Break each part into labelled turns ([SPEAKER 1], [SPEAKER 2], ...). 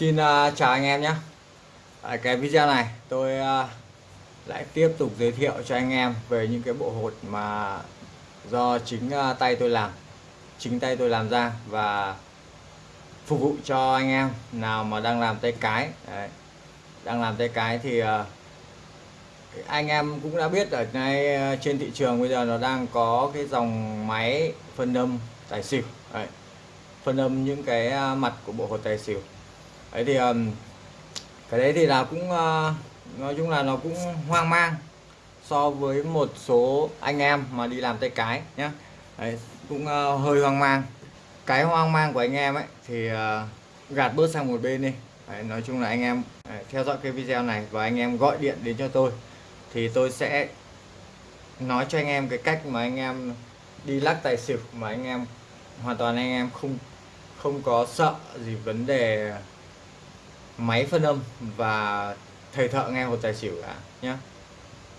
[SPEAKER 1] Xin uh, chào anh em nhé Ở cái video này tôi uh, lại tiếp tục giới thiệu cho anh em về những cái bộ hột mà do chính uh, tay tôi làm chính tay tôi làm ra và phục vụ cho anh em nào mà đang làm tay cái Đấy. đang làm tay cái thì uh, anh em cũng đã biết ở ngay trên thị trường bây giờ nó đang có cái dòng máy phân âm tài xỉu Đấy. phân âm những cái mặt của bộ hột tài xỉu đấy thì um, cái đấy thì là cũng uh, nói chung là nó cũng hoang mang so với một số anh em mà đi làm tay cái nhé đấy, cũng uh, hơi hoang mang. Cái hoang mang của anh em ấy thì uh, gạt bớt sang một bên đi. Đấy, nói chung là anh em đấy, theo dõi cái video này và anh em gọi điện đến cho tôi thì tôi sẽ nói cho anh em cái cách mà anh em đi lắc tài xỉu mà anh em hoàn toàn anh em không không có sợ gì vấn đề máy phân âm và thầy thợ nghe hột tài xỉu cả nhé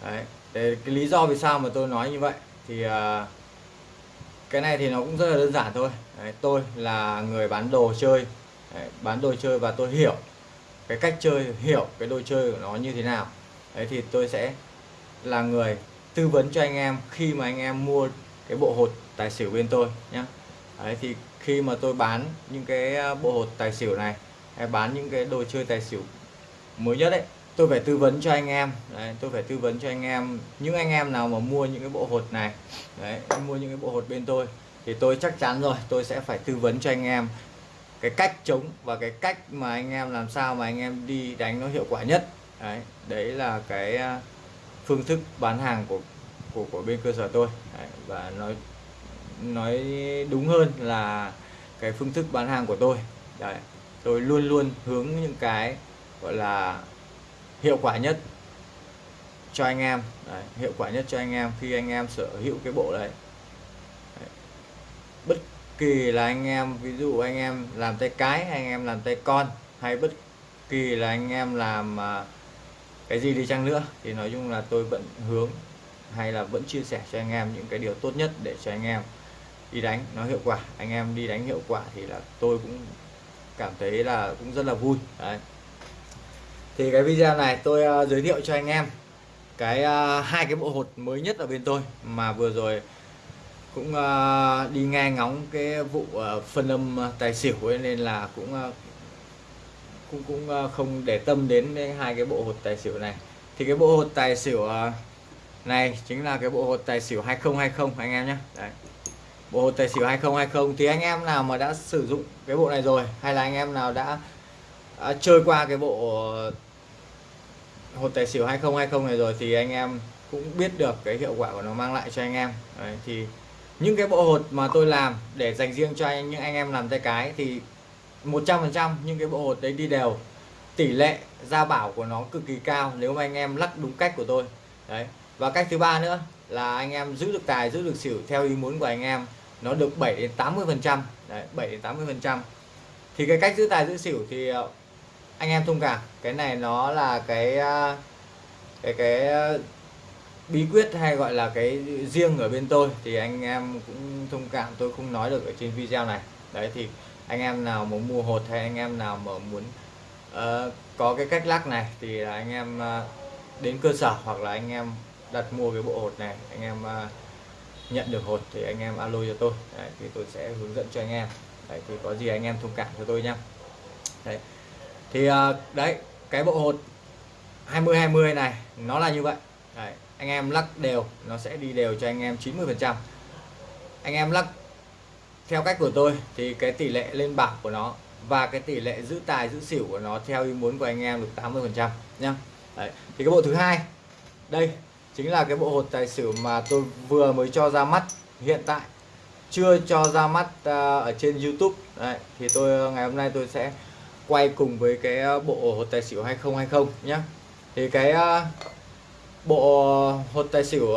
[SPEAKER 1] đấy để cái lý do vì sao mà tôi nói như vậy thì uh, cái này thì nó cũng rất là đơn giản thôi. Đấy, tôi là người bán đồ chơi. Đấy, bán đồ chơi và tôi hiểu cái cách chơi hiểu cái đồ chơi của nó như thế nào. Đấy thì tôi sẽ là người tư vấn cho anh em khi mà anh em mua cái bộ hột tài xỉu bên tôi nhé đấy thì khi mà tôi bán những cái à, bộ hột tài xỉu này hay bán những cái đồ chơi tài xỉu mới nhất đấy tôi phải tư vấn cho anh em. Đấy, tôi phải tư vấn cho anh em. Những anh em nào mà mua những cái bộ hột này đấy mua những cái bộ hột bên tôi thì tôi chắc chắn rồi tôi sẽ phải tư vấn cho anh em cái cách chống và cái cách mà anh em làm sao mà anh em đi đánh nó hiệu quả nhất. Đấy đấy là cái à, phương thức bán hàng của của của bên cơ sở tôi. Đấy, và nói nói đúng hơn là cái phương thức bán hàng của tôi. Đấy tôi luôn luôn hướng những cái gọi là hiệu quả nhất cho anh em. Đấy, hiệu quả nhất cho anh em khi anh em sở hữu cái bộ đấy. đấy. Bất kỳ là anh em ví dụ anh em làm tay cái anh em làm tay con hay bất kỳ là anh em làm uh, cái gì đi chăng nữa thì nói chung là tôi vẫn hướng hay là vẫn chia sẻ cho anh em những cái điều tốt nhất để cho anh em đi đánh. Nó hiệu quả anh em đi đánh hiệu quả thì là tôi cũng cảm thấy là cũng rất là vui. Đấy. Thì cái video này tôi uh, giới thiệu cho anh em cái uh, hai cái bộ hột mới nhất ở bên tôi mà vừa rồi cũng uh, đi nghe ngóng cái vụ uh, phân âm tài xỉu ấy nên là cũng uh, cũng cũng uh, không để tâm đến hai cái bộ hột tài xỉu này. Thì cái bộ hột tài xỉu uh, này chính là cái bộ hột tài xỉu 2020 anh em nhé. Đấy bộ tài xỉu 2020 thì anh em nào mà đã sử dụng cái bộ này rồi hay là anh em nào đã, đã chơi qua cái bộ hột tài xỉu 2020 này rồi thì anh em cũng biết được cái hiệu quả của nó mang lại cho anh em. Đấy, thì những cái bộ hột mà tôi làm để dành riêng cho anh, những anh em làm tay cái thì 100% những cái bộ hột đấy đi đều. Tỷ lệ ra bảo của nó cực kỳ cao nếu mà anh em lắc đúng cách của tôi. Đấy và cách thứ ba nữa là anh em giữ được tài giữ được xỉu theo ý muốn của anh em nó được 7 đến 80 phần trăm. 7 đến 80 phần trăm. Thì cái cách giữ tài giữ xỉu thì ờ, anh em thông cảm. Cái này nó là cái ờ, cái cái ờ, bí quyết hay gọi là cái riêng ở bên tôi. Thì anh em cũng thông cảm tôi không nói được ở trên video này. Đấy thì anh em nào muốn mua hột hay anh em nào mà muốn uh, có cái cách lắc này thì anh em uh, đến cơ sở hoặc là anh em đặt mua cái bộ hột này anh em uh, nhận được hột thì anh em alo cho tôi. Đấy, thì tôi sẽ hướng dẫn cho anh em. Đấy, thì có gì anh em thông cảm cho tôi nhá. Đấy. Thì à, đấy cái bộ hột 20 20 này nó là như vậy. Đấy, anh em lắc đều nó sẽ đi đều cho anh em 90 phần trăm. Anh em lắc theo cách của tôi thì cái tỷ lệ lên bảng của nó và cái tỷ lệ giữ tài giữ xỉu của nó theo ý muốn của anh em được 80 phần trăm nhá. Đấy. thì cái bộ thứ hai đây chính là cái bộ hột tài xỉu mà tôi vừa mới cho ra mắt hiện tại. Chưa cho ra mắt à, ở trên YouTube. Đấy, thì tôi ngày hôm nay tôi sẽ quay cùng với cái à, bộ hột tài xỉu 2020 nhé thì cái à, bộ hột tài xỉu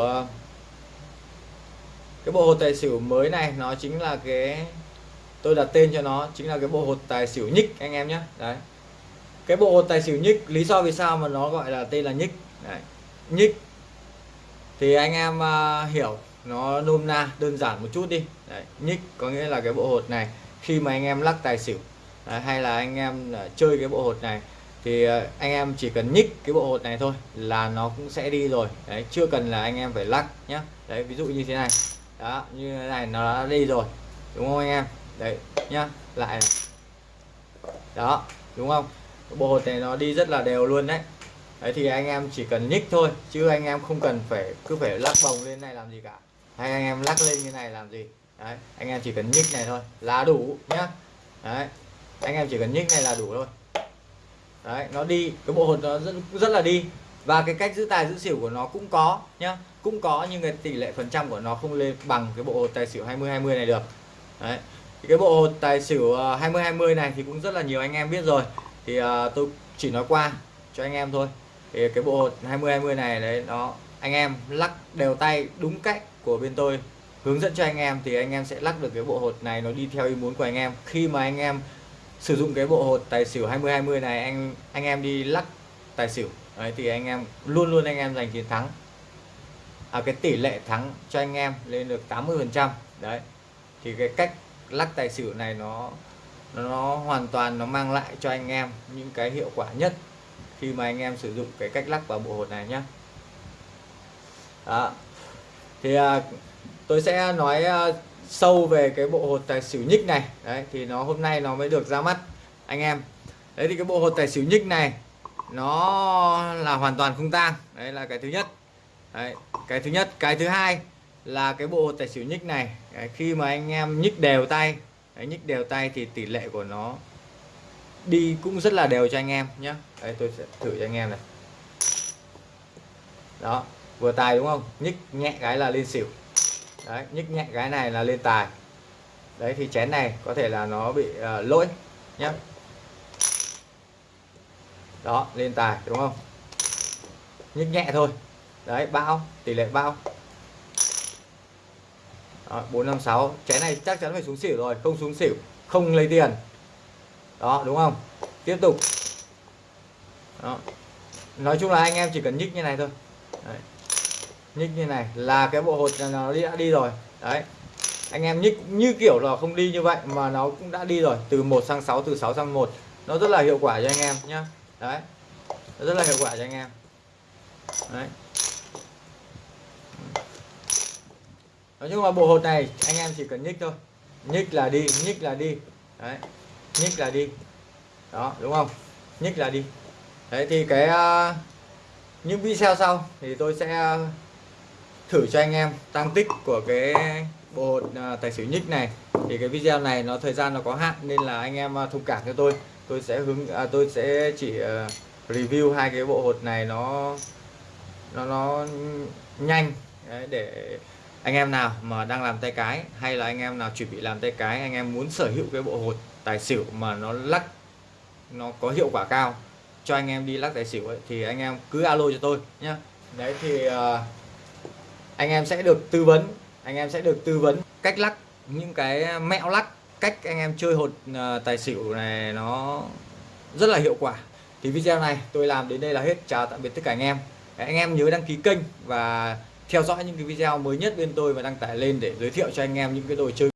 [SPEAKER 1] cái bộ hột tài xỉu mới này nó chính là cái tôi đặt tên cho nó chính là cái bộ hột tài xỉu nhích anh em nhé đấy. Cái bộ hột tài xỉu nhích lý do vì sao mà nó gọi là tên là nhích? Đấy. nhích thì anh em uh, hiểu nó nôm na đơn giản một chút đi. Đấy, nhích có nghĩa là cái bộ hột này khi mà anh em lắc tài xỉu Đấy, hay là anh em à, chơi cái bộ hột này thì anh em chỉ cần nhích cái bộ hột này thôi là nó cũng sẽ đi rồi. Đấy chưa cần là anh em phải lắc nhá. Đấy ví dụ như thế này. Đó như thế này nó đã đi rồi đúng không anh em? Đấy nhá lại này. đó đúng không? Bộ hột này nó đi rất là đều luôn đấy đấy thì anh em chỉ cần nhích thôi chứ anh em không cần phải cứ phải lắc bồng lên này làm gì cả. Hay anh em lắc lên như này làm gì. Đấy anh em chỉ cần nhích này thôi là đủ nhá. Đấy anh em chỉ cần nhích này là đủ thôi. Đấy nó đi cái bộ hột nó rất rất là đi. Và cái cách giữ tài giữ xỉu của nó cũng có nhá. Cũng có nhưng cái tỷ lệ phần trăm của nó không lên bằng cái bộ hột tài xỉu 20 20 này được. Đấy thì cái bộ hột tài xỉu ờ, 20 20 này thì cũng rất là nhiều anh em biết rồi. Thì uh, tôi chỉ nói qua cho anh em thôi thì cái bộ hột 20 20 này đấy nó anh em lắc đều tay đúng cách của bên tôi hướng dẫn cho anh em thì anh em sẽ lắc được cái bộ hột này nó đi theo ý muốn của anh em. Khi mà anh em sử dụng cái bộ hột tài xỉu 20 20 này anh anh em đi lắc tài xỉu đấy thì anh em luôn luôn anh em giành chiến thắng. À, cái tỷ lệ thắng cho anh em lên được 80 phần trăm đấy. Thì cái cách lắc tài xỉu này nó nó hoàn toàn nó mang lại cho anh em những cái hiệu quả nhất khi mà anh em sử dụng cái cách lắc vào bộ hột này nhé đó. thì à, tôi sẽ nói à, sâu về cái bộ hột tài xỉu nhích này. Đấy thì nó hôm nay nó mới được ra mắt anh em. Đấy thì cái bộ hột tài xỉu nhích này nó là hoàn toàn không tang. Đấy là cái thứ nhất. Đấy, cái thứ nhất. Cái thứ hai là cái bộ hột tài xỉu nhích này đấy, khi mà anh em nhích đều tay đấy, nhích đều tay thì tỷ lệ của nó đi cũng rất là đều cho anh em nhé đây tôi sẽ thử cho anh em này. Đó vừa tài đúng không? Nhích nhẹ cái là lên xỉu. Đấy nhích nhẹ cái này là lên tài. Đấy thì chén này có thể là nó bị uh, lỗi nhé đó lên tài đúng không? Nhích nhẹ thôi. Đấy bao tỷ lệ bao. Bốn năm sáu. chén này chắc chắn phải xuống xỉu rồi không xuống xỉu không lấy tiền đó, đúng không? Tiếp tục. Đó. nói chung là anh em chỉ cần nhích như này thôi. Đấy. nhích như này là cái bộ hột nó đi, đã đi rồi. Đấy. Anh em nhích như kiểu là không đi như vậy mà nó cũng đã đi rồi, từ 1 sang 6 từ 6 sang 1 nó rất là hiệu quả cho anh em nhá. Đấy. Nó rất là hiệu quả cho anh em. Đấy. Nói chung là bộ hột này anh em chỉ cần nhích thôi. Nhích là đi, nhích là đi. Đấy nhích là đi. Đó đúng không? Nhích là đi. Đấy thì cái uh, những video sau thì tôi sẽ à, thử cho anh em tăng tích của cái bộ hột à, tài xỉu nhích này. Thì cái video này nó thời gian nó có hạn nên là anh em thông cảm cho tôi. Tôi sẽ hướng à, tôi sẽ chỉ uh, review hai cái bộ hột này nó nó nó nhanh. Đấy, để anh em nào mà đang làm tay cái hay là anh em nào chuẩn bị làm tay cái anh em muốn sở hữu cái bộ hột tài xỉu mà nó lắc nó có hiệu quả cao cho anh em đi lắc tài xỉu ấy, thì anh em cứ alo cho tôi nhé đấy thì uh, anh em sẽ được tư vấn anh em sẽ được tư vấn cách lắc những cái mẹo lắc cách anh em chơi hột uh, tài xỉu này nó rất là hiệu quả. Thì video này tôi làm đến đây là hết. Chào tạm biệt tất cả anh em. Anh em nhớ đăng ký kênh và theo dõi những cái video mới nhất bên tôi và đăng tải lên để giới thiệu cho anh em những cái đồ chơi